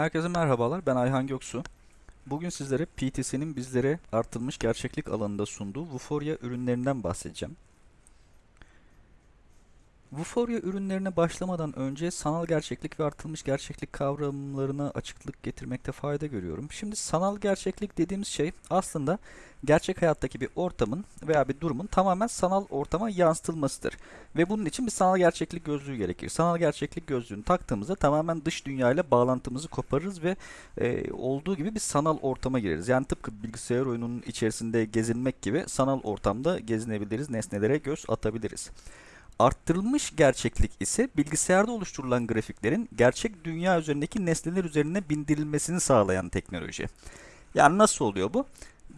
Herkese merhabalar, ben Ayhan Göksu. Bugün sizlere PTC'nin bizlere artırılmış gerçeklik alanında sunduğu Vuforia ürünlerinden bahsedeceğim. Vuforia ürünlerine başlamadan önce sanal gerçeklik ve artırılmış gerçeklik kavramlarına açıklık getirmekte fayda görüyorum. Şimdi sanal gerçeklik dediğimiz şey aslında gerçek hayattaki bir ortamın veya bir durumun tamamen sanal ortama yansıtılmasıdır. Ve bunun için bir sanal gerçeklik gözlüğü gerekir. Sanal gerçeklik gözlüğünü taktığımızda tamamen dış dünya ile bağlantımızı koparırız ve e, olduğu gibi bir sanal ortama gireriz. Yani tıpkı bilgisayar oyununun içerisinde gezinmek gibi sanal ortamda gezinebiliriz, nesnelere göz atabiliriz. Arttırılmış gerçeklik ise bilgisayarda oluşturulan grafiklerin gerçek dünya üzerindeki nesneler üzerine bindirilmesini sağlayan teknoloji. Yani nasıl oluyor bu?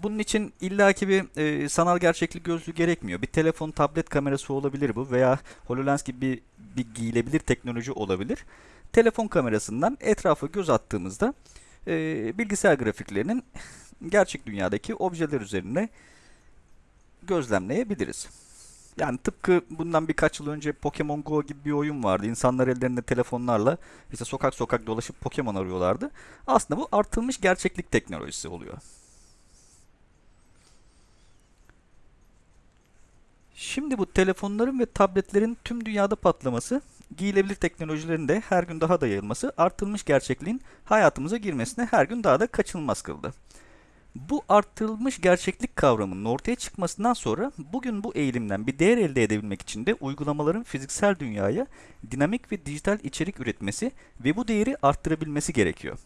Bunun için illaki bir e, sanal gerçeklik gözlüğü gerekmiyor. Bir telefon, tablet kamerası olabilir bu veya HoloLens gibi bir, bir giyilebilir teknoloji olabilir. Telefon kamerasından etrafa göz attığımızda e, bilgisayar grafiklerinin gerçek dünyadaki objeler üzerine gözlemleyebiliriz. Yani tıpkı bundan birkaç yıl önce Pokemon Go gibi bir oyun vardı. İnsanlar ellerinde telefonlarla işte sokak sokak dolaşıp Pokemon arıyorlardı. Aslında bu artılmış gerçeklik teknolojisi oluyor. Şimdi bu telefonların ve tabletlerin tüm dünyada patlaması, giyilebilir teknolojilerin de her gün daha da yayılması, artılmış gerçekliğin hayatımıza girmesine her gün daha da kaçınılmaz kıldı. Bu arttırılmış gerçeklik kavramının ortaya çıkmasından sonra bugün bu eğilimden bir değer elde edebilmek için de uygulamaların fiziksel dünyaya dinamik ve dijital içerik üretmesi ve bu değeri arttırabilmesi gerekiyor.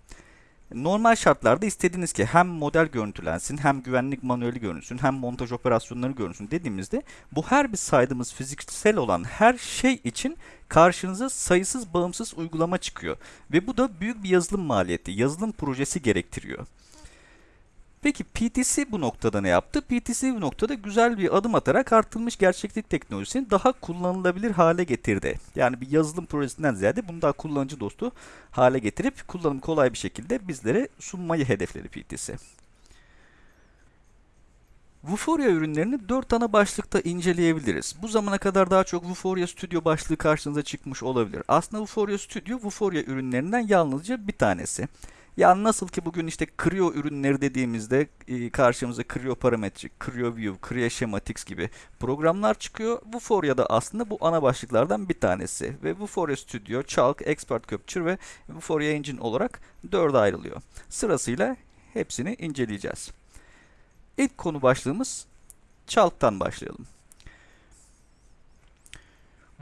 Normal şartlarda istediğiniz ki hem model görüntülensin, hem güvenlik manueli görünsün, hem montaj operasyonları görünsün dediğimizde bu her bir saydığımız fiziksel olan her şey için karşınıza sayısız bağımsız uygulama çıkıyor. Ve bu da büyük bir yazılım maliyeti, yazılım projesi gerektiriyor. Peki PTC bu noktada ne yaptı? PTC bu noktada güzel bir adım atarak artılmış gerçeklik teknolojisini daha kullanılabilir hale getirdi. Yani bir yazılım projesinden ziyade bunu daha kullanıcı dostu hale getirip kullanım kolay bir şekilde bizlere sunmayı hedefledi PTC. Vuforia ürünlerini 4 ana başlıkta inceleyebiliriz. Bu zamana kadar daha çok Vuforia Studio başlığı karşınıza çıkmış olabilir. Aslında Vuforia Studio, Vuforia ürünlerinden yalnızca bir tanesi. Yani nasıl ki bugün işte Creo ürünleri dediğimizde e, karşımıza Creo Parametric, Creo View, Creo Schematics gibi programlar çıkıyor. Vuforia da aslında bu ana başlıklardan bir tanesi. Ve Vuforia Studio, Chalk, Expert Capture ve Vuforia Engine olarak dörde ayrılıyor. Sırasıyla hepsini inceleyeceğiz. İlk konu başlığımız Chalk'tan başlayalım.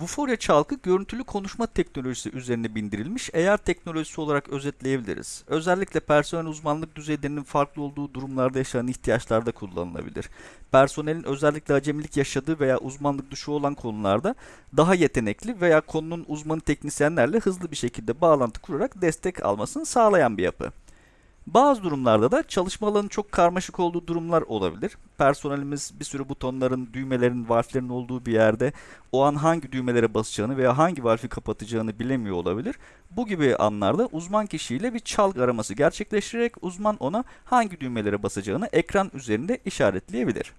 Vuforia çalkı görüntülü konuşma teknolojisi üzerine bindirilmiş AR teknolojisi olarak özetleyebiliriz. Özellikle personel uzmanlık düzeylerinin farklı olduğu durumlarda yaşanan ihtiyaçlarda kullanılabilir. Personelin özellikle acemilik yaşadığı veya uzmanlık dışı olan konularda daha yetenekli veya konunun uzmanı teknisyenlerle hızlı bir şekilde bağlantı kurarak destek almasını sağlayan bir yapı. Bazı durumlarda da çalışma alanı çok karmaşık olduğu durumlar olabilir. Personelimiz bir sürü butonların, düğmelerin, valflerin olduğu bir yerde o an hangi düğmelere basacağını veya hangi valfi kapatacağını bilemiyor olabilir. Bu gibi anlarda uzman kişiyle bir çalgı araması gerçekleştirerek uzman ona hangi düğmelere basacağını ekran üzerinde işaretleyebilir.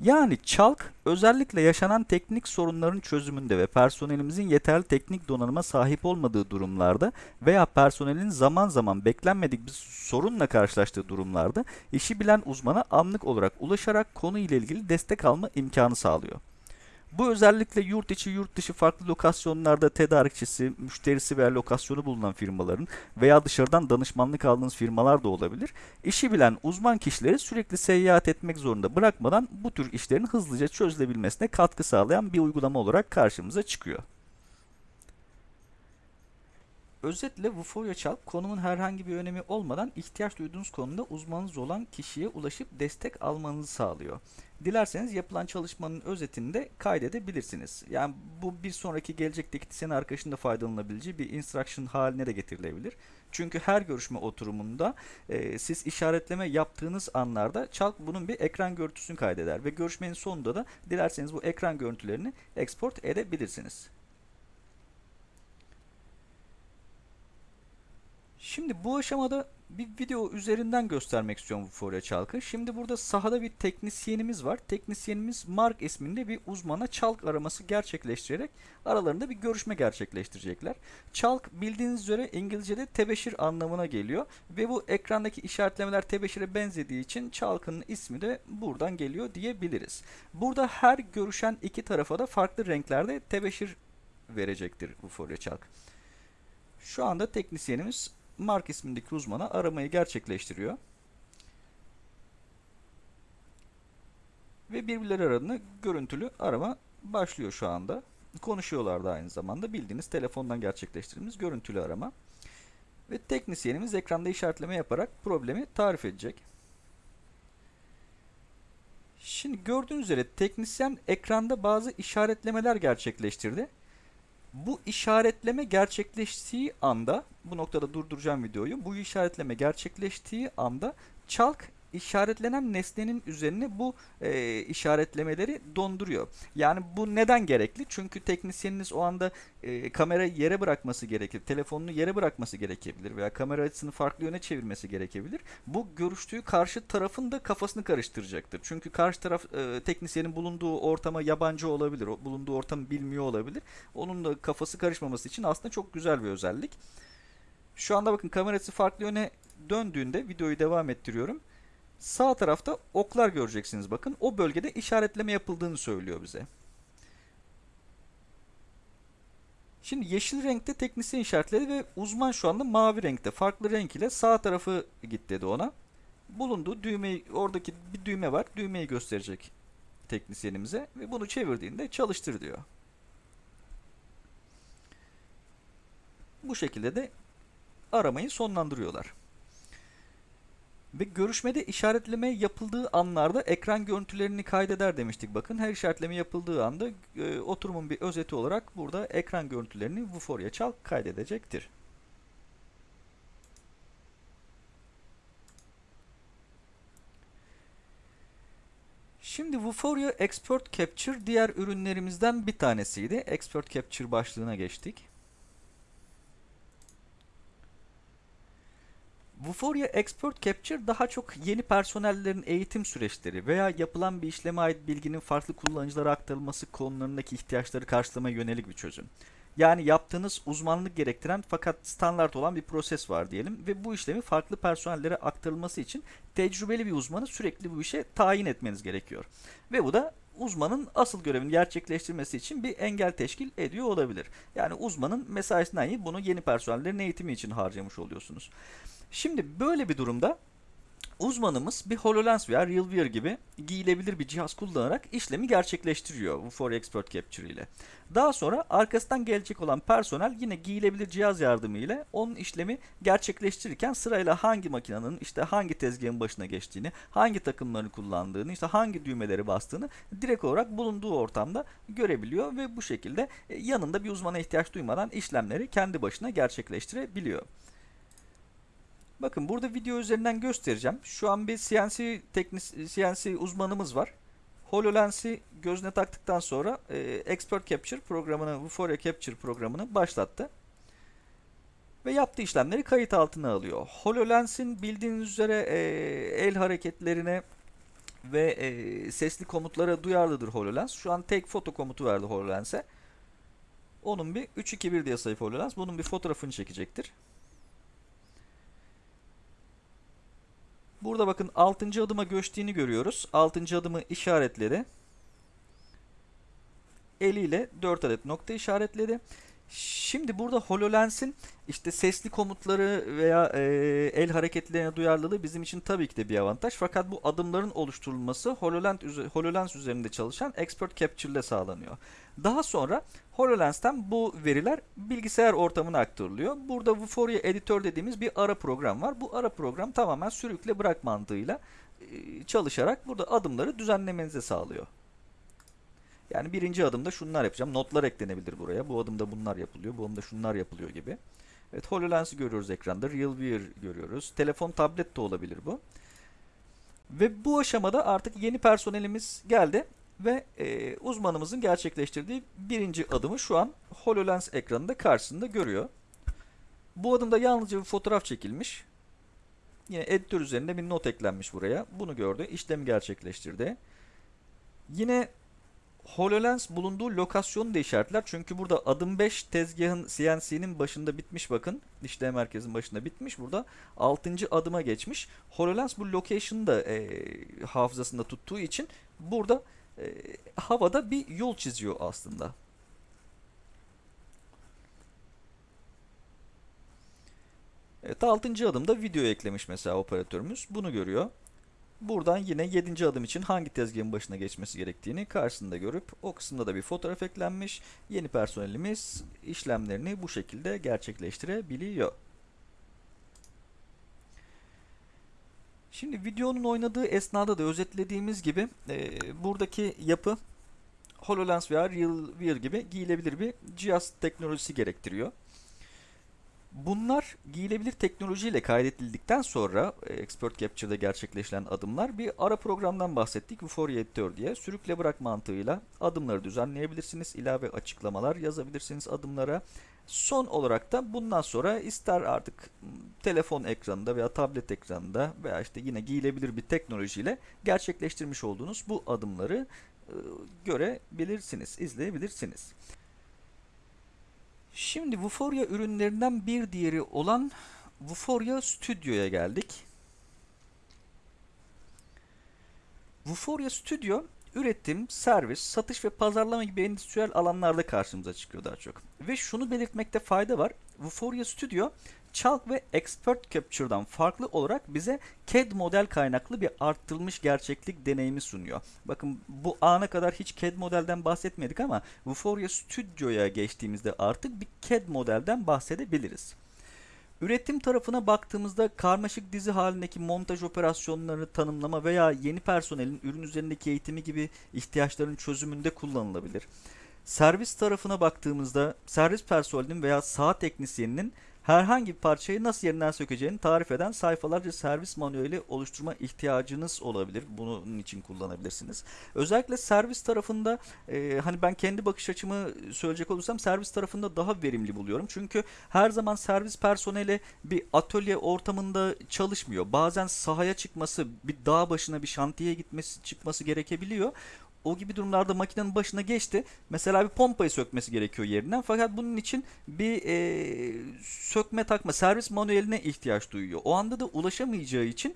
Yani çalk özellikle yaşanan teknik sorunların çözümünde ve personelimizin yeterli teknik donanıma sahip olmadığı durumlarda veya personelin zaman zaman beklenmedik bir sorunla karşılaştığı durumlarda işi bilen uzmana anlık olarak ulaşarak konu ile ilgili destek alma imkanı sağlıyor. Bu özellikle yurt içi yurt dışı farklı lokasyonlarda tedarikçisi, müşterisi veya lokasyonu bulunan firmaların veya dışarıdan danışmanlık aldığınız firmalar da olabilir. İşi bilen uzman kişileri sürekli seyahat etmek zorunda bırakmadan bu tür işlerin hızlıca çözülebilmesine katkı sağlayan bir uygulama olarak karşımıza çıkıyor. Özetle Vuforia Çalk konumun herhangi bir önemi olmadan ihtiyaç duyduğunuz konuda uzmanınız olan kişiye ulaşıp destek almanızı sağlıyor. Dilerseniz yapılan çalışmanın özetini de kaydedebilirsiniz. Yani bu bir sonraki gelecekteki senin arkadaşın da faydalanabileceği bir instruction haline de getirilebilir. Çünkü her görüşme oturumunda e, siz işaretleme yaptığınız anlarda Çalk bunun bir ekran görüntüsünü kaydeder ve görüşmenin sonunda da dilerseniz bu ekran görüntülerini export edebilirsiniz. Şimdi bu aşamada bir video üzerinden göstermek istiyorum Vuforia Çalk'ı. Şimdi burada sahada bir teknisyenimiz var. Teknisyenimiz Mark isminde bir uzmana çalk araması gerçekleştirerek aralarında bir görüşme gerçekleştirecekler. Çalk bildiğiniz üzere İngilizce'de tebeşir anlamına geliyor ve bu ekrandaki işaretlemeler tebeşire benzediği için çalkın ismi de buradan geliyor diyebiliriz. Burada her görüşen iki tarafa da farklı renklerde tebeşir verecektir Vuforia Çalk. Şu anda teknisyenimiz Mark ismindeki uzmana aramayı gerçekleştiriyor. Ve birbirleri arasında görüntülü arama başlıyor şu anda. Konuşuyorlar da aynı zamanda. Bildiğiniz telefondan gerçekleştirdiğimiz görüntülü arama. Ve teknisyenimiz ekranda işaretleme yaparak problemi tarif edecek. Şimdi gördüğünüz üzere teknisyen ekranda bazı işaretlemeler gerçekleştirdi. Bu işaretleme gerçekleştiği anda, bu noktada durduracağım videoyu. Bu işaretleme gerçekleştiği anda çalk işaretlenen nesnenin üzerine bu e, işaretlemeleri donduruyor. Yani bu neden gerekli? Çünkü teknisyeniniz o anda e, kamerayı yere bırakması gerekir, telefonunu yere bırakması gerekebilir veya kamera açısını farklı yöne çevirmesi gerekebilir. Bu görüştüğü karşı tarafın da kafasını karıştıracaktır. Çünkü karşı taraf e, teknisyenin bulunduğu ortama yabancı olabilir, bulunduğu ortamı bilmiyor olabilir. Onun da kafası karışmaması için aslında çok güzel bir özellik. Şu anda bakın kamerası farklı yöne döndüğünde videoyu devam ettiriyorum. Sağ tarafta oklar göreceksiniz bakın. O bölgede işaretleme yapıldığını söylüyor bize. Şimdi yeşil renkte teknisyen işaretledi ve uzman şu anda mavi renkte. Farklı renk ile sağ tarafı git dedi ona. Bulunduğu düğmeyi, oradaki bir düğme var. Düğmeyi gösterecek teknisyenimize ve bunu çevirdiğinde çalıştır diyor. Bu şekilde de aramayı sonlandırıyorlar. Ve görüşmede işaretleme yapıldığı anlarda ekran görüntülerini kaydeder demiştik. Bakın her işaretleme yapıldığı anda e, oturumun bir özeti olarak burada ekran görüntülerini Vuforia Çalk kaydedecektir. Şimdi Vuforia Export Capture diğer ürünlerimizden bir tanesiydi. Export Capture başlığına geçtik. Vuforia Export Capture daha çok yeni personellerin eğitim süreçleri veya yapılan bir işleme ait bilginin farklı kullanıcılara aktarılması konularındaki ihtiyaçları karşılamaya yönelik bir çözüm. Yani yaptığınız uzmanlık gerektiren fakat standart olan bir proses var diyelim ve bu işlemi farklı personellere aktarılması için tecrübeli bir uzmanı sürekli bu işe tayin etmeniz gerekiyor. Ve bu da uzmanın asıl görevini gerçekleştirmesi için bir engel teşkil ediyor olabilir. Yani uzmanın mesaisinden iyi bunu yeni personellerin eğitimi için harcamış oluyorsunuz. Şimdi böyle bir durumda uzmanımız bir HoloLens veya RealWear gibi giyilebilir bir cihaz kullanarak işlemi gerçekleştiriyor bu For Expert Capture ile. Daha sonra arkasından gelecek olan personel yine giyilebilir cihaz yardımıyla onun işlemi gerçekleştirirken sırayla hangi makinenin işte hangi tezgahın başına geçtiğini, hangi takımlarını kullandığını, işte hangi düğmeleri bastığını direkt olarak bulunduğu ortamda görebiliyor ve bu şekilde e, yanında bir uzmana ihtiyaç duymadan işlemleri kendi başına gerçekleştirebiliyor. Bakın burada video üzerinden göstereceğim. Şu an bir CNC teknis CNC uzmanımız var. HoloLens'i gözüne taktıktan sonra e, Expert Capture programını, Vuforia Capture programını başlattı. Ve yaptığı işlemleri kayıt altına alıyor. HoloLens'in bildiğiniz üzere e, el hareketlerine ve e, sesli komutlara duyarlıdır HoloLens. Şu an tek foto komutu verdi HoloLens'e. Onun bir 3-2-1 diye sayfa HoloLens. Bunun bir fotoğrafını çekecektir. Burada bakın 6. adıma göçtüğünü görüyoruz. 6. adımı işaretledi. Eliyle 4 adet nokta işaretledi. Şimdi burada HoloLens'in işte sesli komutları veya e, el hareketlerine duyarlılığı bizim için tabii ki de bir avantaj. Fakat bu adımların oluşturulması HoloLens, HoloLens üzerinde çalışan Expert Capture ile sağlanıyor. Daha sonra HoloLens'ten bu veriler bilgisayar ortamına aktarılıyor. Burada Vuforia Editor dediğimiz bir ara program var. Bu ara program tamamen sürükle bırak mantığıyla e, çalışarak burada adımları düzenlemenizi sağlıyor. Yani birinci adımda şunlar yapacağım. Notlar eklenebilir buraya. Bu adımda bunlar yapılıyor. Bu adımda şunlar yapılıyor gibi. Evet HoloLens'i görüyoruz ekranda. RealWear görüyoruz. Telefon, tablet de olabilir bu. Ve bu aşamada artık yeni personelimiz geldi. Ve e, uzmanımızın gerçekleştirdiği birinci adımı şu an HoloLens ekranında karşısında görüyor. Bu adımda yalnızca bir fotoğraf çekilmiş. Yine editör üzerinde bir not eklenmiş buraya. Bunu gördü. işlemi gerçekleştirdi. Yine HoloLens bulunduğu lokasyonu da işaretler. Çünkü burada adım 5 tezgahın CNC'nin başında bitmiş bakın. İşlem merkezinin başında bitmiş. Burada 6. adıma geçmiş. HoloLens bu location'ı da e, hafızasında tuttuğu için burada e, havada bir yol çiziyor aslında. Evet 6. adımda video eklemiş mesela operatörümüz. Bunu görüyor. Buradan yine 7. adım için hangi tezgahın başına geçmesi gerektiğini karşısında görüp o kısımda da bir fotoğraf eklenmiş. Yeni personelimiz işlemlerini bu şekilde gerçekleştirebiliyor. Şimdi videonun oynadığı esnada da özetlediğimiz gibi e, buradaki yapı HoloLens veya RealWear gibi giyilebilir bir cihaz teknolojisi gerektiriyor. Bunlar giyilebilir teknolojiyle kaydedildikten sonra e, Expert Capture'da gerçekleşen adımlar bir ara programdan bahsettik. Vuforia Editor diye sürükle bırak mantığıyla adımları düzenleyebilirsiniz. ilave açıklamalar yazabilirsiniz adımlara. Son olarak da bundan sonra ister artık telefon ekranında veya tablet ekranında veya işte yine giyilebilir bir teknolojiyle gerçekleştirmiş olduğunuz bu adımları e, görebilirsiniz, izleyebilirsiniz. Şimdi Vuforia ürünlerinden bir diğeri olan Vuforia Studio'ya geldik. Vuforia Studio üretim, servis, satış ve pazarlama gibi endüstriyel alanlarda karşımıza çıkıyor daha çok. Ve şunu belirtmekte fayda var. Vuforia Studio Chalk ve Expert Capture'dan farklı olarak bize CAD model kaynaklı bir arttırılmış gerçeklik deneyimi sunuyor. Bakın bu ana kadar hiç CAD modelden bahsetmedik ama Vuforia Studio'ya geçtiğimizde artık bir CAD modelden bahsedebiliriz. Üretim tarafına baktığımızda karmaşık dizi halindeki montaj operasyonlarını tanımlama veya yeni personelin ürün üzerindeki eğitimi gibi ihtiyaçların çözümünde kullanılabilir. Servis tarafına baktığımızda servis personelinin veya saha teknisyeninin herhangi bir parçayı nasıl yerinden sökeceğini tarif eden sayfalarca servis manueli oluşturma ihtiyacınız olabilir. Bunun için kullanabilirsiniz. Özellikle servis tarafında e, hani ben kendi bakış açımı söyleyecek olursam servis tarafında daha verimli buluyorum. Çünkü her zaman servis personeli bir atölye ortamında çalışmıyor. Bazen sahaya çıkması, bir dağ başına bir şantiye gitmesi çıkması gerekebiliyor o gibi durumlarda makinenin başına geçti. Mesela bir pompayı sökmesi gerekiyor yerinden. Fakat bunun için bir e, sökme takma servis manueline ihtiyaç duyuyor. O anda da ulaşamayacağı için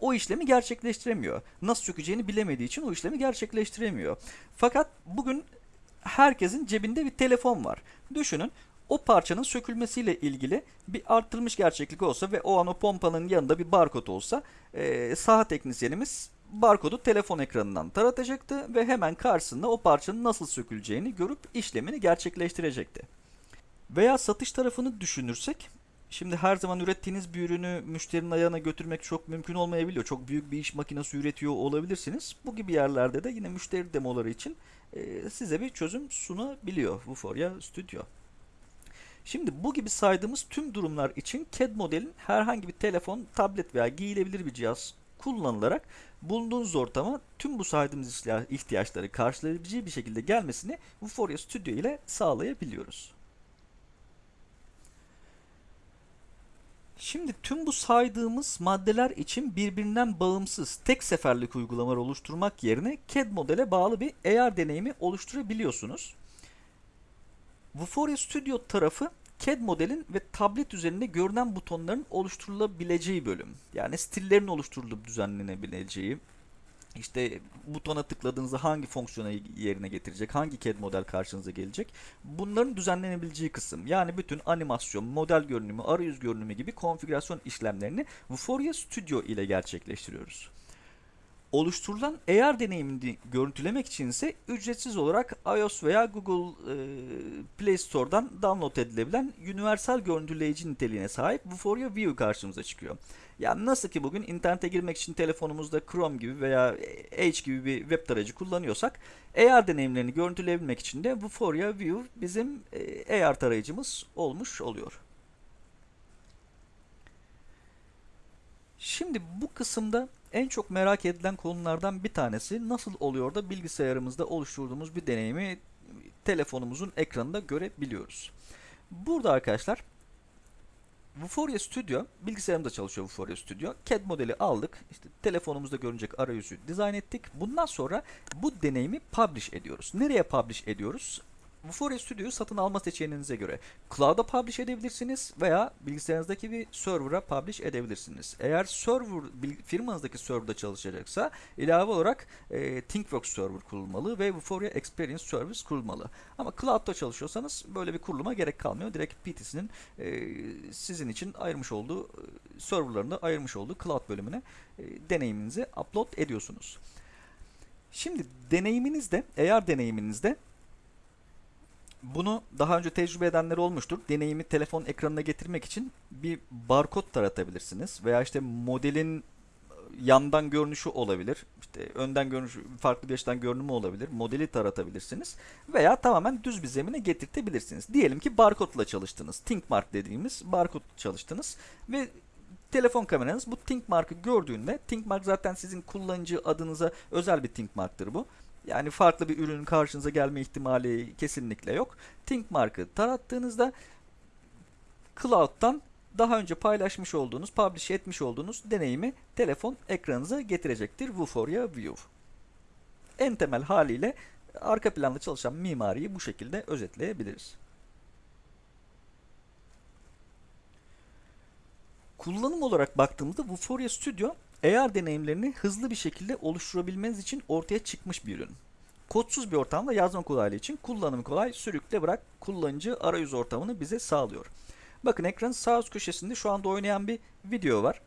o işlemi gerçekleştiremiyor. Nasıl sökeceğini bilemediği için o işlemi gerçekleştiremiyor. Fakat bugün herkesin cebinde bir telefon var. Düşünün o parçanın sökülmesiyle ilgili bir arttırılmış gerçeklik olsa ve o an o pompanın yanında bir barkod olsa e, saha teknisyenimiz barkodu telefon ekranından taratacaktı ve hemen karşısında o parçanın nasıl söküleceğini görüp işlemini gerçekleştirecekti. Veya satış tarafını düşünürsek, şimdi her zaman ürettiğiniz bir ürünü müşterinin ayağına götürmek çok mümkün olmayabiliyor. Çok büyük bir iş makinesi üretiyor olabilirsiniz. Bu gibi yerlerde de yine müşteri demoları için e, size bir çözüm sunabiliyor Vuforia Studio. Şimdi bu gibi saydığımız tüm durumlar için CAD modelin herhangi bir telefon, tablet veya giyilebilir bir cihaz kullanılarak bulunduğunuz ortama tüm bu saydığımız ihtiyaçları karşılayabileceği bir şekilde gelmesini Vuforia Studio ile sağlayabiliyoruz. Şimdi tüm bu saydığımız maddeler için birbirinden bağımsız tek seferlik uygulamalar oluşturmak yerine CAD modele bağlı bir AR deneyimi oluşturabiliyorsunuz. Vuforia Studio tarafı CAD modelin ve tablet üzerinde görünen butonların oluşturulabileceği bölüm. Yani stillerin oluşturulup düzenlenebileceği, işte butona tıkladığınızda hangi fonksiyonu yerine getirecek, hangi CAD model karşınıza gelecek. Bunların düzenlenebileceği kısım. Yani bütün animasyon, model görünümü, arayüz görünümü gibi konfigürasyon işlemlerini Vuforia Studio ile gerçekleştiriyoruz. Oluşturulan AR deneyimini görüntülemek için ise ücretsiz olarak iOS veya Google e, Play Store'dan download edilebilen universal görüntüleyici niteliğine sahip Vuforia View karşımıza çıkıyor. Yani nasıl ki bugün internete girmek için telefonumuzda Chrome gibi veya Edge gibi bir web tarayıcı kullanıyorsak AR deneyimlerini görüntüleyebilmek için de Vuforia View bizim e, AR tarayıcımız olmuş oluyor. Şimdi bu kısımda en çok merak edilen konulardan bir tanesi nasıl oluyor da bilgisayarımızda oluşturduğumuz bir deneyimi telefonumuzun ekranında görebiliyoruz. Burada arkadaşlar Vuforia Studio bilgisayarımda çalışıyor Vuforia Studio. CAD modeli aldık. İşte telefonumuzda görünecek arayüzü dizayn ettik. Bundan sonra bu deneyimi publish ediyoruz. Nereye publish ediyoruz? Vuforia Studio'yu satın alma seçeneğinize göre cloud'a publish edebilirsiniz veya bilgisayarınızdaki bir server'a publish edebilirsiniz. Eğer server firmanızdaki serverda çalışacaksa ilave olarak e, ThinkWorks server kurulmalı ve Vuforia Experience Service kurulmalı. Ama cloud'da çalışıyorsanız böyle bir kuruluma gerek kalmıyor. Direkt PTC'nin e, sizin için ayırmış olduğu e, serverlarında ayırmış olduğu cloud bölümüne e, deneyiminizi upload ediyorsunuz. Şimdi deneyiminizde, eğer deneyiminizde bunu daha önce tecrübe edenler olmuştur. Deneyimi telefon ekranına getirmek için bir barkod taratabilirsiniz veya işte modelin yandan görünüşü olabilir. İşte önden görünüşü farklı bir açıdan görünümü olabilir. Modeli taratabilirsiniz veya tamamen düz bir zemine getirtebilirsiniz. Diyelim ki barkodla çalıştınız. ThinkMark dediğimiz barkod çalıştınız ve telefon kameranız bu ThinkMark'ı gördüğünde ThinkMark zaten sizin kullanıcı adınıza özel bir ThinkMark'tır bu. Yani farklı bir ürünün karşınıza gelme ihtimali kesinlikle yok. ThinkMark'ı tarattığınızda Cloud'dan daha önce paylaşmış olduğunuz, publish etmiş olduğunuz deneyimi telefon ekranınıza getirecektir Vuforia View. En temel haliyle arka planda çalışan mimariyi bu şekilde özetleyebiliriz. Kullanım olarak baktığımızda Vuforia Studio AR deneyimlerini hızlı bir şekilde oluşturabilmeniz için ortaya çıkmış bir ürün. Kodsuz bir ortamda yazma kolaylığı için kullanımı kolay, sürükle bırak kullanıcı arayüz ortamını bize sağlıyor. Bakın ekranın sağ üst köşesinde şu anda oynayan bir video var.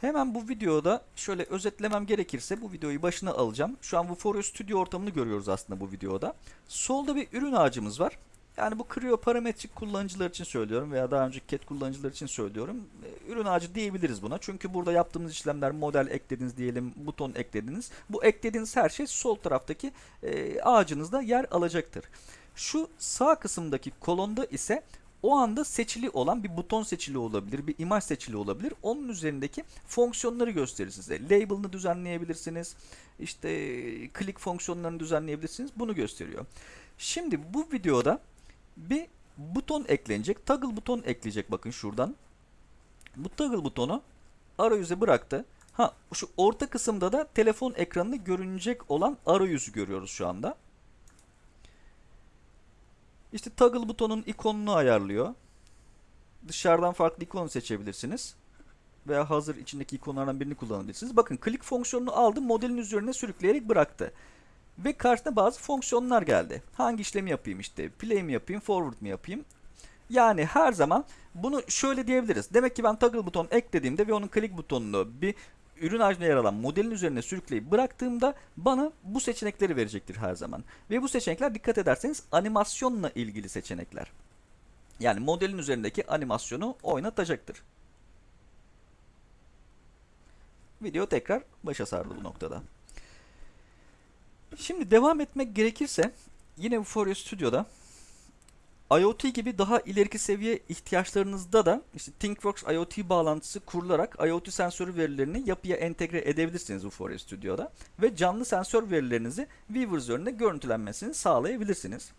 Hemen bu videoda şöyle özetlemem gerekirse bu videoyu başına alacağım. Şu an Vuforia Studio ortamını görüyoruz aslında bu videoda. Solda bir ürün ağacımız var. Yani bu Creo parametrik kullanıcılar için söylüyorum veya daha önce CAD kullanıcılar için söylüyorum. E, Ürün ağacı diyebiliriz buna. Çünkü burada yaptığımız işlemler model eklediniz diyelim, buton eklediniz. Bu eklediğiniz her şey sol taraftaki e, ağacınızda yer alacaktır. Şu sağ kısımdaki kolonda ise o anda seçili olan bir buton seçili olabilir, bir imaj seçili olabilir. Onun üzerindeki fonksiyonları gösterir size. Label'ını düzenleyebilirsiniz. İşte click fonksiyonlarını düzenleyebilirsiniz. Bunu gösteriyor. Şimdi bu videoda bir buton eklenecek. Toggle buton ekleyecek bakın şuradan. Bu toggle butonu arayüze bıraktı. Ha şu orta kısımda da telefon ekranında görünecek olan arayüzü görüyoruz şu anda. İşte toggle butonun ikonunu ayarlıyor. Dışarıdan farklı ikonu seçebilirsiniz. Veya hazır içindeki ikonlardan birini kullanabilirsiniz. Bakın click fonksiyonunu aldı modelin üzerine sürükleyerek bıraktı. Ve karşısına bazı fonksiyonlar geldi. Hangi işlemi yapayım işte play mi yapayım forward mi yapayım. Yani her zaman bunu şöyle diyebiliriz. Demek ki ben toggle buton eklediğimde ve onun click butonunu bir ürün ağacında yer alan modelin üzerine sürükleyip bıraktığımda bana bu seçenekleri verecektir her zaman. Ve bu seçenekler dikkat ederseniz animasyonla ilgili seçenekler. Yani modelin üzerindeki animasyonu oynatacaktır. Video tekrar başa sardı bu noktada. Şimdi devam etmek gerekirse yine Vuforia Studio'da IoT gibi daha ileriki seviye ihtiyaçlarınızda da işte ThinkWorks IoT bağlantısı kurularak IoT sensörü verilerini yapıya entegre edebilirsiniz Vuforia Studio'da ve canlı sensör verilerinizi Weaver üzerinde görüntülenmesini sağlayabilirsiniz.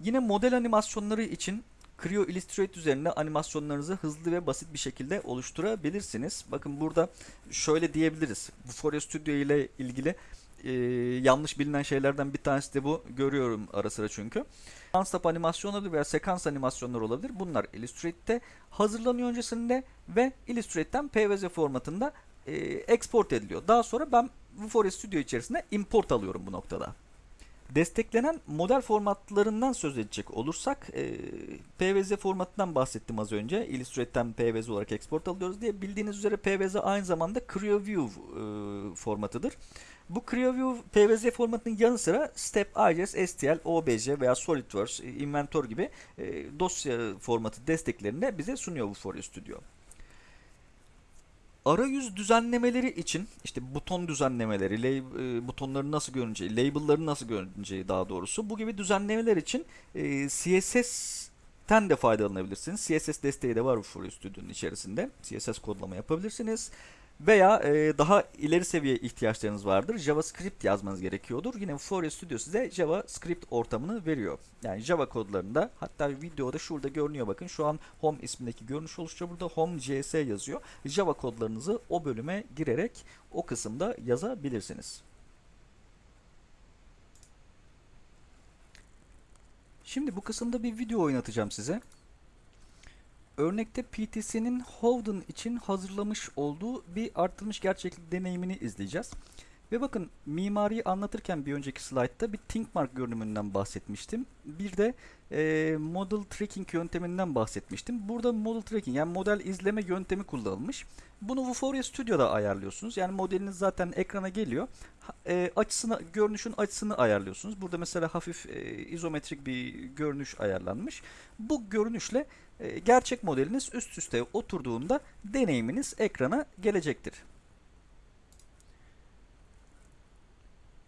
Yine model animasyonları için Creo Illustrator üzerinde animasyonlarınızı hızlı ve basit bir şekilde oluşturabilirsiniz. Bakın burada şöyle diyebiliriz. Vuforia Studio ile ilgili e, yanlış bilinen şeylerden bir tanesi de bu. Görüyorum ara sıra çünkü. One-stop animasyonları veya sekans animasyonları olabilir. Bunlar Illustrate'te hazırlanıyor öncesinde ve Illustrate'ten PVZ formatında e, export ediliyor. Daha sonra ben Vuforia Studio içerisinde import alıyorum bu noktada. Desteklenen model formatlarından söz edecek olursak e, PVZ formatından bahsettim az önce. Illustrate'ten PVZ olarak export alıyoruz diye. Bildiğiniz üzere PVZ aynı zamanda CreoView e, formatıdır. Bu CreoView PVZ formatının yanı sıra Step, IGES, STL, OBJ veya SolidWorks, e, Inventor gibi e, dosya formatı desteklerini de bize sunuyor bu Foria Studio. Arayüz düzenlemeleri için işte buton düzenlemeleri, lab, e, butonların nasıl görüneceği, label'ların nasıl görüneceği daha doğrusu bu gibi düzenlemeler için e, CSS'ten de faydalanabilirsiniz. CSS desteği de var bu Foria Studio'nun içerisinde. CSS kodlama yapabilirsiniz. Veya e, daha ileri seviye ihtiyaçlarınız vardır. JavaScript yazmanız gerekiyordur. Yine Fourier Studio size JavaScript ortamını veriyor. Yani Java kodlarında hatta videoda şurada görünüyor bakın. Şu an Home ismindeki görünüş oluşturuyor. Burada Home JS yazıyor. Java kodlarınızı o bölüme girerek o kısımda yazabilirsiniz. Şimdi bu kısımda bir video oynatacağım size. Örnekte PTC'nin Howden için hazırlamış olduğu bir artırılmış gerçeklik deneyimini izleyeceğiz. Ve bakın mimariyi anlatırken bir önceki slaytta bir ThinkMark görünümünden bahsetmiştim. Bir de e, Model Tracking yönteminden bahsetmiştim. Burada Model Tracking yani model izleme yöntemi kullanılmış. Bunu Vuforia Studio'da ayarlıyorsunuz. Yani modeliniz zaten ekrana geliyor. E, açısını, görünüşün açısını ayarlıyorsunuz. Burada mesela hafif e, izometrik bir görünüş ayarlanmış. Bu görünüşle e, gerçek modeliniz üst üste oturduğunda deneyiminiz ekrana gelecektir.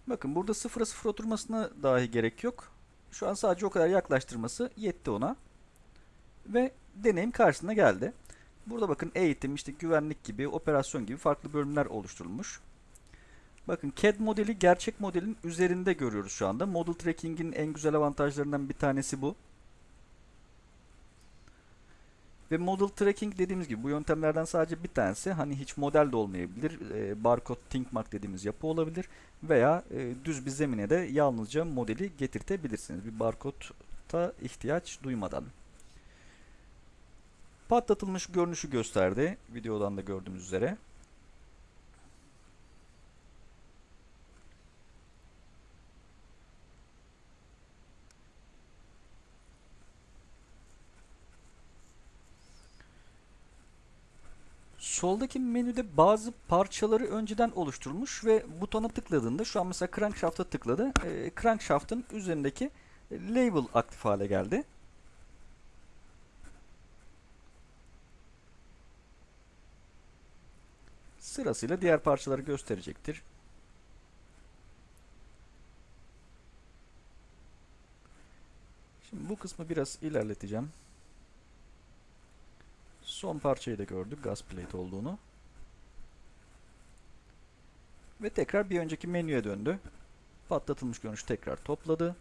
Bakın burada sıfıra sıfır oturmasına dahi gerek yok. Şu an sadece o kadar yaklaştırması yetti ona. Ve deneyim karşısına geldi. Burada bakın eğitim, işte güvenlik gibi, operasyon gibi farklı bölümler oluşturulmuş. Bakın CAD modeli gerçek modelin üzerinde görüyoruz şu anda. Model Tracking'in en güzel avantajlarından bir tanesi bu. Ve model tracking dediğimiz gibi bu yöntemlerden sadece bir tanesi hani hiç model de olmayabilir. E, barcode ThinkMark dediğimiz yapı olabilir. Veya e, düz bir zemine de yalnızca modeli getirtebilirsiniz. Bir barkoda ihtiyaç duymadan. Patlatılmış görünüşü gösterdi. Videodan da gördüğümüz üzere. Soldaki menüde bazı parçaları önceden oluşturulmuş ve butona tıkladığında şu an mesela crankshaft'a tıkladı. E, crankshaft'ın üzerindeki label aktif hale geldi. Sırasıyla diğer parçaları gösterecektir. Şimdi bu kısmı biraz ilerleteceğim. Son parçayı da gördük gas plate olduğunu. Ve tekrar bir önceki menüye döndü. Patlatılmış görünüş tekrar topladı.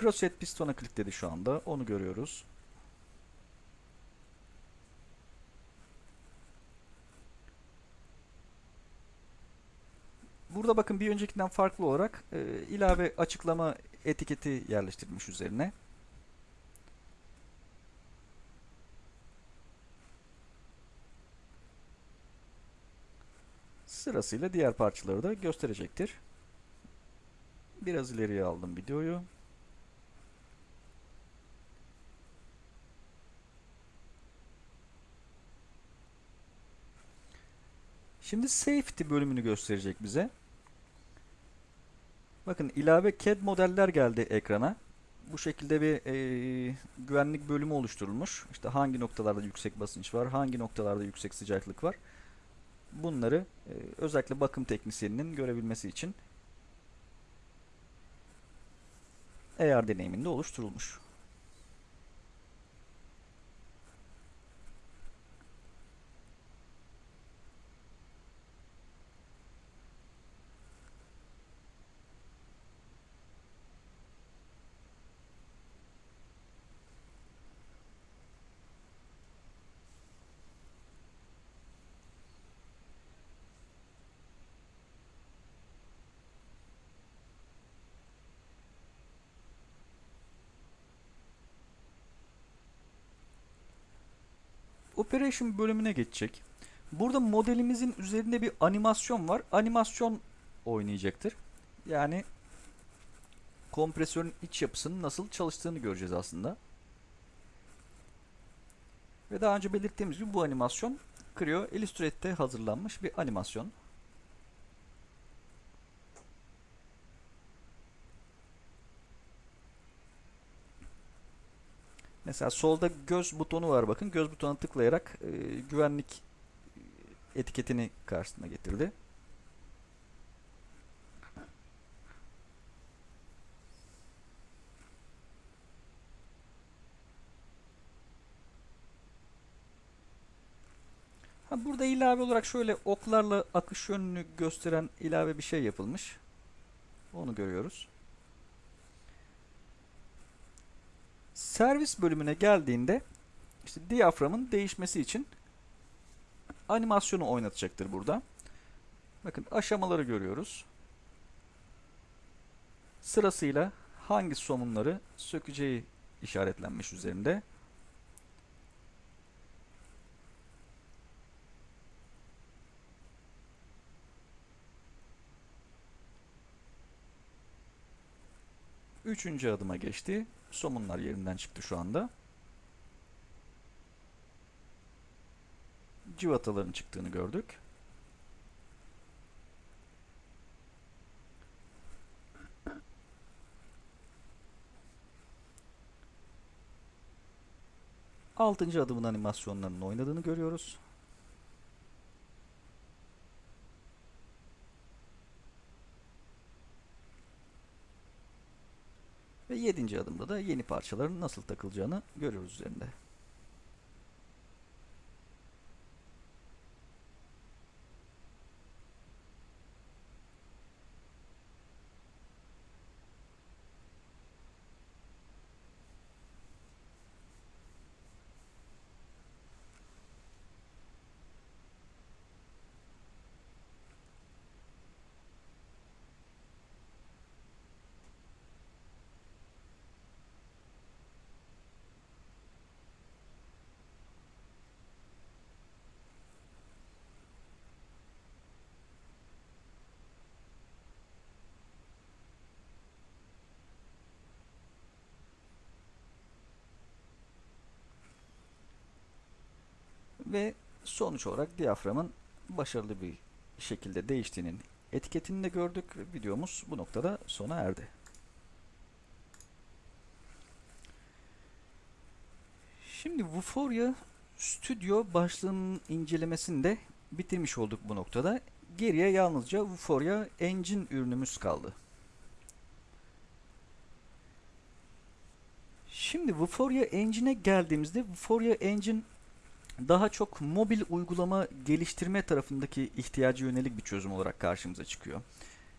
Crosshead pistona klikledi şu anda. Onu görüyoruz. Burada bakın bir öncekinden farklı olarak e, ilave açıklama etiketi yerleştirilmiş üzerine. Sırasıyla diğer parçaları da gösterecektir. Biraz ileriye aldım videoyu. Şimdi safety bölümünü gösterecek bize. Bakın ilave CAD modeller geldi ekrana. Bu şekilde bir e, güvenlik bölümü oluşturulmuş. İşte hangi noktalarda yüksek basınç var, hangi noktalarda yüksek sıcaklık var. Bunları e, özellikle bakım teknisyeninin görebilmesi için AR deneyiminde oluşturulmuş. Operation bölümüne geçecek. Burada modelimizin üzerinde bir animasyon var. Animasyon oynayacaktır. Yani kompresörün iç yapısının nasıl çalıştığını göreceğiz aslında. Ve daha önce belirttiğimiz gibi bu animasyon Creo Illustrate'te hazırlanmış bir animasyon. Mesela solda göz butonu var bakın. Göz butonuna tıklayarak e, güvenlik etiketini karşısına getirdi. Ha, burada ilave olarak şöyle oklarla akış yönünü gösteren ilave bir şey yapılmış. Onu görüyoruz. Servis bölümüne geldiğinde işte diyaframın değişmesi için animasyonu oynatacaktır burada. Bakın aşamaları görüyoruz. Sırasıyla hangi somunları sökeceği işaretlenmiş üzerinde. Üçüncü adıma geçti. Somunlar yerinden çıktı şu anda. Civataların çıktığını gördük. Altıncı adımın animasyonlarının oynadığını görüyoruz. Ve yedinci adımda da yeni parçaların nasıl takılacağını görüyoruz üzerinde. Ve sonuç olarak diyaframın başarılı bir şekilde değiştiğinin etiketini de gördük. Videomuz bu noktada sona erdi. Şimdi Vuforia Studio başlığının incelemesini de bitirmiş olduk bu noktada. Geriye yalnızca Vuforia Engine ürünümüz kaldı. Şimdi Vuforia Engine'e geldiğimizde Vuforia Engine daha çok mobil uygulama geliştirme tarafındaki ihtiyacı yönelik bir çözüm olarak karşımıza çıkıyor.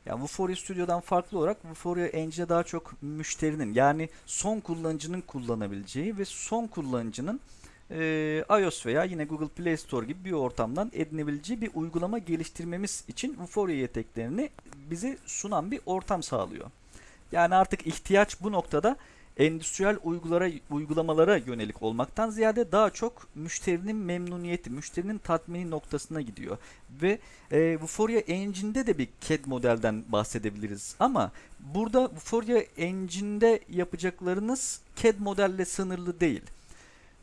Yani Vuforia Studio'dan farklı olarak Vuforia Engine'e daha çok müşterinin yani son kullanıcının kullanabileceği ve son kullanıcının e, iOS veya yine Google Play Store gibi bir ortamdan edinebileceği bir uygulama geliştirmemiz için Vuforia yeteneklerini bize sunan bir ortam sağlıyor. Yani artık ihtiyaç bu noktada endüstriyel uygulara, uygulamalara yönelik olmaktan ziyade daha çok müşterinin memnuniyeti, müşterinin tatmini noktasına gidiyor. Ve e, Vuforia Engine'de de bir CAD modelden bahsedebiliriz. Ama burada Vuforia Engine'de yapacaklarınız CAD modelle sınırlı değil.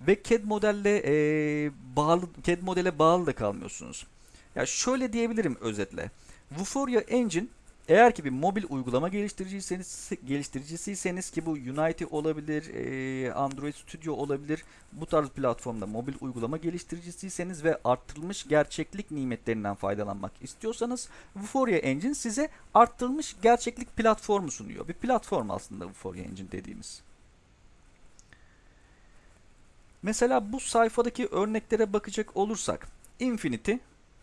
Ve CAD modelle e, bağlı CAD modele bağlı da kalmıyorsunuz. Ya şöyle diyebilirim özetle. Vuforia Engine eğer ki bir mobil uygulama geliştiriciyseniz, geliştiricisiyseniz ki bu Unity olabilir, Android Studio olabilir. Bu tarz platformda mobil uygulama geliştiricisiyseniz ve arttırılmış gerçeklik nimetlerinden faydalanmak istiyorsanız Vuforia Engine size arttırılmış gerçeklik platformu sunuyor. Bir platform aslında Vuforia Engine dediğimiz. Mesela bu sayfadaki örneklere bakacak olursak Infinity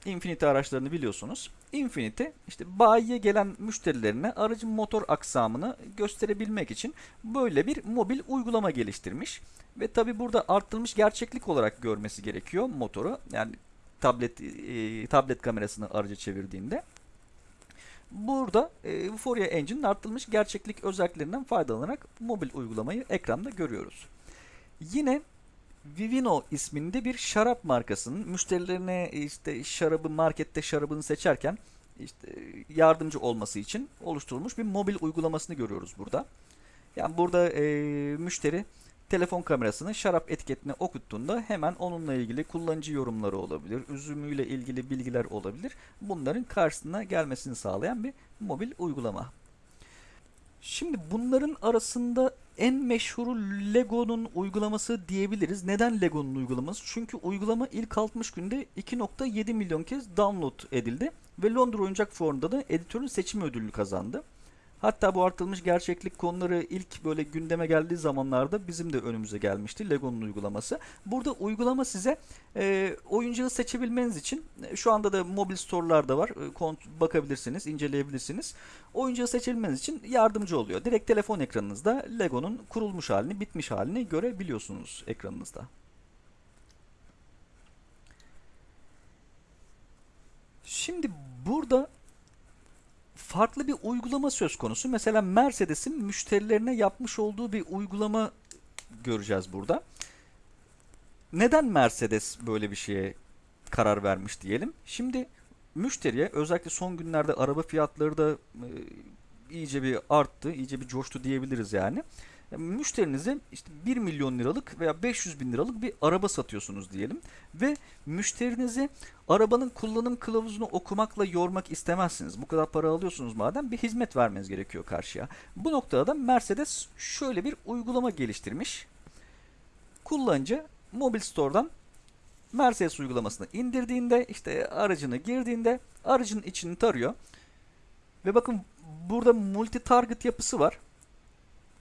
Infinity araçlarını biliyorsunuz. Infinity işte bayiye gelen müşterilerine aracın motor aksamını gösterebilmek için böyle bir mobil uygulama geliştirmiş. Ve tabi burada arttırılmış gerçeklik olarak görmesi gerekiyor motoru. Yani tablet e, tablet kamerasını araca çevirdiğinde. Burada e, Euphoria Engine'in arttırılmış gerçeklik özelliklerinden faydalanarak mobil uygulamayı ekranda görüyoruz. Yine Vivino isminde bir şarap markasının müşterilerine işte şarabı markette şarabını seçerken işte yardımcı olması için oluşturulmuş bir mobil uygulamasını görüyoruz burada. Yani burada e, müşteri telefon kamerasını şarap etiketine okuttuğunda hemen onunla ilgili kullanıcı yorumları olabilir, üzümüyle ilgili bilgiler olabilir. Bunların karşısına gelmesini sağlayan bir mobil uygulama. Şimdi bunların arasında en meşhuru Lego'nun uygulaması diyebiliriz. Neden Lego'nun uygulaması? Çünkü uygulama ilk 60 günde 2.7 milyon kez download edildi ve Londra Oyuncak Fuarı'nda da editörün seçimi ödülünü kazandı. Hatta bu artılmış gerçeklik konuları ilk böyle gündeme geldiği zamanlarda bizim de önümüze gelmişti Lego'nun uygulaması. Burada uygulama size e, oyuncağı seçebilmeniz için e, şu anda da mobil store'larda var. E, bakabilirsiniz, inceleyebilirsiniz. Oyuncağı seçebilmeniz için yardımcı oluyor. Direkt telefon ekranınızda Lego'nun kurulmuş halini, bitmiş halini görebiliyorsunuz ekranınızda. Şimdi burada farklı bir uygulama söz konusu. Mesela Mercedes'in müşterilerine yapmış olduğu bir uygulama göreceğiz burada. Neden Mercedes böyle bir şeye karar vermiş diyelim. Şimdi müşteriye özellikle son günlerde araba fiyatları da e, iyice bir arttı, iyice bir coştu diyebiliriz yani. Müşterinize işte 1 milyon liralık veya 500 bin liralık bir araba satıyorsunuz diyelim. Ve müşterinizi arabanın kullanım kılavuzunu okumakla yormak istemezsiniz. Bu kadar para alıyorsunuz madem bir hizmet vermeniz gerekiyor karşıya. Bu noktada da Mercedes şöyle bir uygulama geliştirmiş. Kullanıcı mobil store'dan Mercedes uygulamasını indirdiğinde işte aracını girdiğinde aracın içini tarıyor. Ve bakın burada multi target yapısı var.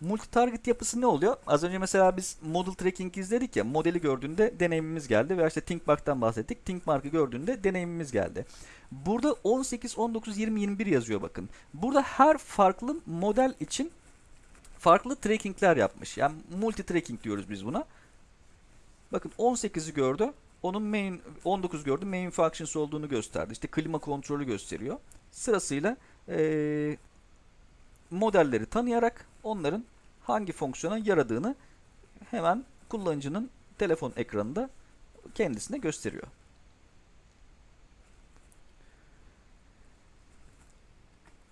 Multi target yapısı ne oluyor? Az önce mesela biz model tracking izledik ya modeli gördüğünde deneyimimiz geldi veya işte ThinkMark'tan bahsettik. ThinkMark'ı gördüğünde deneyimimiz geldi. Burada 18, 19, 20, 21 yazıyor bakın. Burada her farklı model için farklı trackingler yapmış. Yani multi tracking diyoruz biz buna. Bakın 18'i gördü. Onun main 19 gördü. Main functions olduğunu gösterdi. İşte klima kontrolü gösteriyor. Sırasıyla eee, modelleri tanıyarak onların hangi fonksiyona yaradığını hemen kullanıcının telefon ekranında kendisine gösteriyor.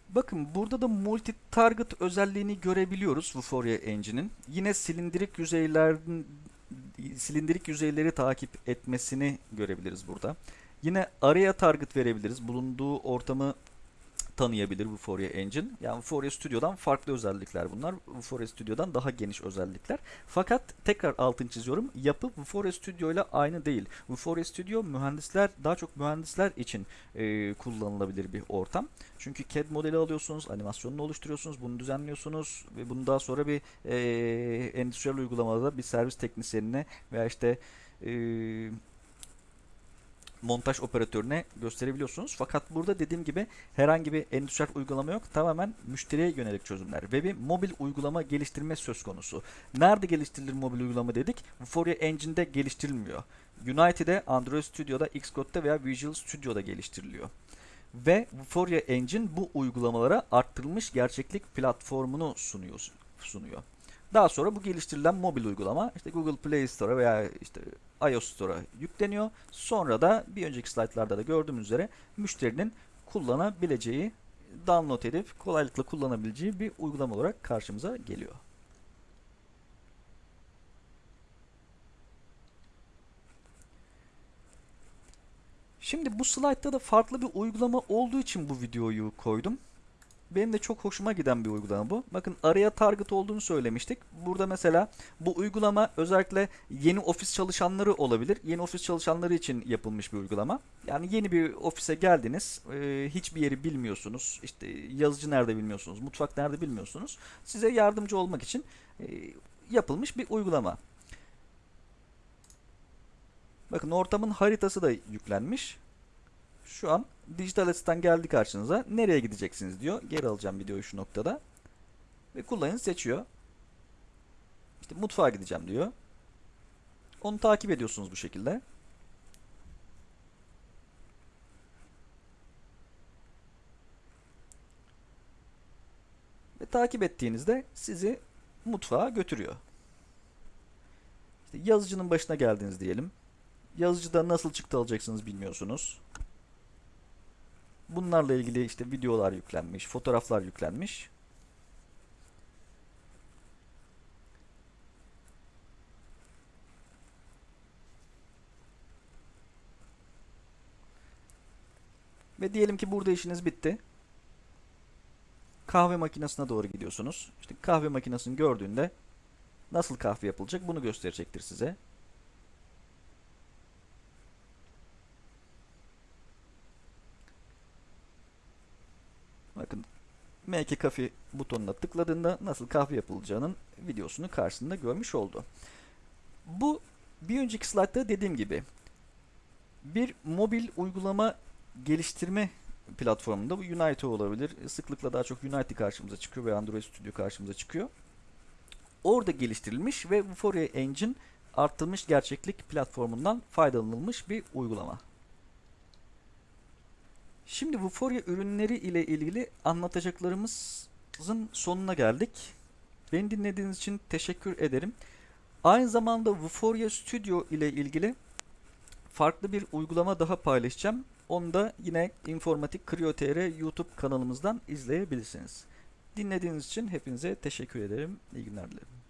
Bakın burada da multi target özelliğini görebiliyoruz Vuforia Engine'in. Yine silindirik yüzeylerin silindirik yüzeyleri takip etmesini görebiliriz burada. Yine araya target verebiliriz. Bulunduğu ortamı tanıyabilir Vuforia Engine. Yani Vuforia Studio'dan farklı özellikler bunlar. Vuforia Studio'dan daha geniş özellikler. Fakat tekrar altını çiziyorum. Yapı Vuforia Studio ile aynı değil. Vuforia Studio mühendisler daha çok mühendisler için e, kullanılabilir bir ortam. Çünkü CAD modeli alıyorsunuz, animasyonunu oluşturuyorsunuz, bunu düzenliyorsunuz ve bunu daha sonra bir e, endüstriyel uygulamada bir servis teknisyenine veya işte e, montaj operatörüne gösterebiliyorsunuz. Fakat burada dediğim gibi herhangi bir endüstriyel uygulama yok. Tamamen müşteriye yönelik çözümler ve bir mobil uygulama geliştirme söz konusu. Nerede geliştirilir mobil uygulama dedik? Vuforia Engine'de geliştirilmiyor. Unity'de, Android Studio'da, Xcode'da veya Visual Studio'da geliştiriliyor. Ve Vuforia Engine bu uygulamalara arttırılmış gerçeklik platformunu sunuyor. sunuyor. Daha sonra bu geliştirilen mobil uygulama işte Google Play Store'a veya işte iOS Store'a yükleniyor. Sonra da bir önceki slaytlarda da gördüğümüz üzere müşterinin kullanabileceği, download edip kolaylıkla kullanabileceği bir uygulama olarak karşımıza geliyor. Şimdi bu slaytta da farklı bir uygulama olduğu için bu videoyu koydum. Benim de çok hoşuma giden bir uygulama bu. Bakın araya target olduğunu söylemiştik. Burada mesela bu uygulama özellikle yeni ofis çalışanları olabilir. Yeni ofis çalışanları için yapılmış bir uygulama. Yani yeni bir ofise geldiniz. e, hiçbir yeri bilmiyorsunuz. İşte yazıcı nerede bilmiyorsunuz. Mutfak nerede bilmiyorsunuz. Size yardımcı olmak için e, yapılmış bir uygulama. Bakın ortamın haritası da yüklenmiş. Şu an dijital asistan geldi karşınıza. Nereye gideceksiniz diyor. Geri alacağım videoyu şu noktada. Ve kullanıcı seçiyor. İşte mutfağa gideceğim diyor. Onu takip ediyorsunuz bu şekilde. Ve takip ettiğinizde sizi mutfağa götürüyor. İşte yazıcının başına geldiniz diyelim. Yazıcıda nasıl çıktı alacaksınız bilmiyorsunuz. Bunlarla ilgili işte videolar yüklenmiş, fotoğraflar yüklenmiş. Ve diyelim ki burada işiniz bitti. Kahve makinesine doğru gidiyorsunuz. İşte kahve makinesini gördüğünde nasıl kahve yapılacak bunu gösterecektir size. Bakın Make Coffee butonuna tıkladığında nasıl kahve yapılacağının videosunu karşısında görmüş oldu. Bu bir önceki slaytta dediğim gibi bir mobil uygulama geliştirme platformunda bu Unity olabilir. Sıklıkla daha çok Unity karşımıza çıkıyor ve Android Studio karşımıza çıkıyor. Orada geliştirilmiş ve Vuforia Engine artırılmış gerçeklik platformundan faydalanılmış bir uygulama. Şimdi Vuforia ürünleri ile ilgili anlatacaklarımızın sonuna geldik. Beni dinlediğiniz için teşekkür ederim. Aynı zamanda Vuforia Studio ile ilgili farklı bir uygulama daha paylaşacağım. Onu da yine Informatik Kriyo.tr YouTube kanalımızdan izleyebilirsiniz. Dinlediğiniz için hepinize teşekkür ederim. İyi günler dilerim.